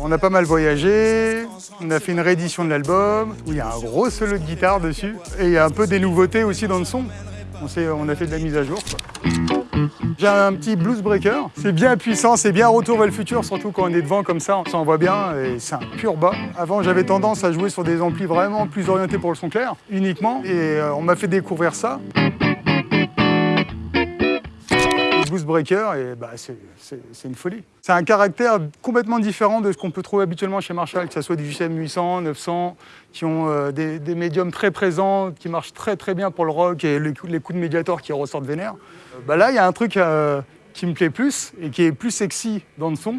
On a pas mal voyagé, on a fait une réédition de l'album, où il y a un gros solo de guitare dessus, et il y a un peu des nouveautés aussi dans le son. On, on a fait de la mise à jour. J'ai un petit blues breaker, c'est bien puissant, c'est bien retour vers le futur, surtout quand on est devant comme ça, on s'en voit bien, et c'est un pur bas. Avant j'avais tendance à jouer sur des amplis vraiment plus orientés pour le son clair, uniquement, et euh, on m'a fait découvrir ça. Blues Breaker, et bah, c'est- une folie. C'est un caractère complètement différent de ce qu'on peut trouver habituellement chez Marshall, que ce soit du JCM 800, 900, qui ont euh, des, des médiums très présents, qui marchent très très bien pour le rock et les coups, les coups de médiator qui ressortent vénère. Euh, bah là, il y a un truc euh, qui me plaît plus et qui est plus sexy dans le son,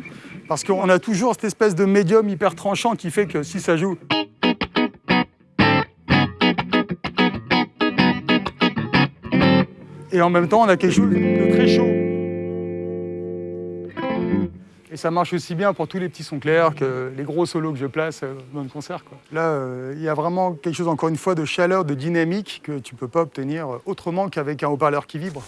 parce qu'on a toujours cette espèce de médium hyper tranchant qui fait que si ça joue... Et en même temps, on a quelque chose de très chaud. Ça marche aussi bien pour tous les petits sons clairs que les gros solos que je place euh, dans le concert. Là, euh, il y a vraiment quelque chose, encore une fois, de chaleur, de dynamique que tu ne peux pas obtenir euh, autrement qu'avec un haut-parleur qui vibre.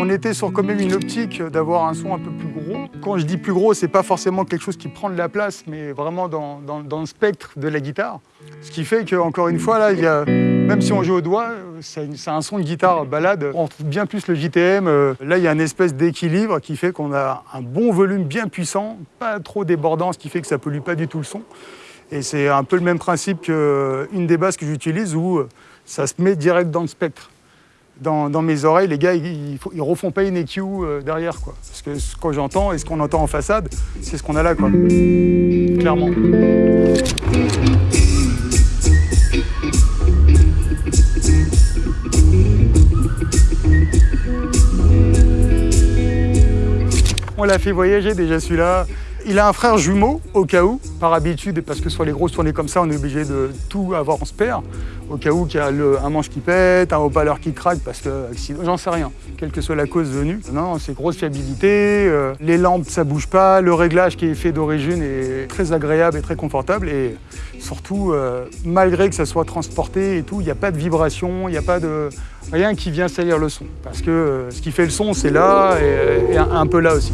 On était sur quand même une optique d'avoir un son un peu plus. Quand je dis plus gros, c'est pas forcément quelque chose qui prend de la place, mais vraiment dans, le spectre de la guitare. Ce qui fait qu'encore une fois, là, même si on joue au doigt, euh, c'est un son de guitare balade. On retrouve bien plus le JTM. euh, Là, il y a une espèce d'équilibre qui fait qu'on a un bon volume bien puissant, pas trop débordant, ce qui fait que ça pollue pas du tout le son. Et c'est un peu le même principe qu'une des basses que j'utilise où euh, ça se met direct dans le spectre dans, mes oreilles, les gars, ils, ils refont pas une EQ euh, derrière, quoi. Parce que ce que j'entends et ce qu'on entend en façade, c'est ce qu'on a là, quoi. Clairement. On l'a fait voyager déjà celui-là. Il a un frère jumeau au cas où, par habitude, parce que sur les grosses tournées comme ça, on est obligé de tout avoir en spare. Au cas où il y a un manche qui pète, un haut-parleur qui craque, parce que j'en sais rien, quelle que soit la cause venue. Non, c'est grosse fiabilité, euh, les lampes ça bouge pas, le réglage qui est fait d'origine est très agréable et très confortable. Et surtout, euh, malgré que ça soit transporté et tout, il n'y a pas de vibration, il n'y a pas de rien qui vient salir le son. Parce que euh, ce qui fait le son, c'est là et, un peu là aussi.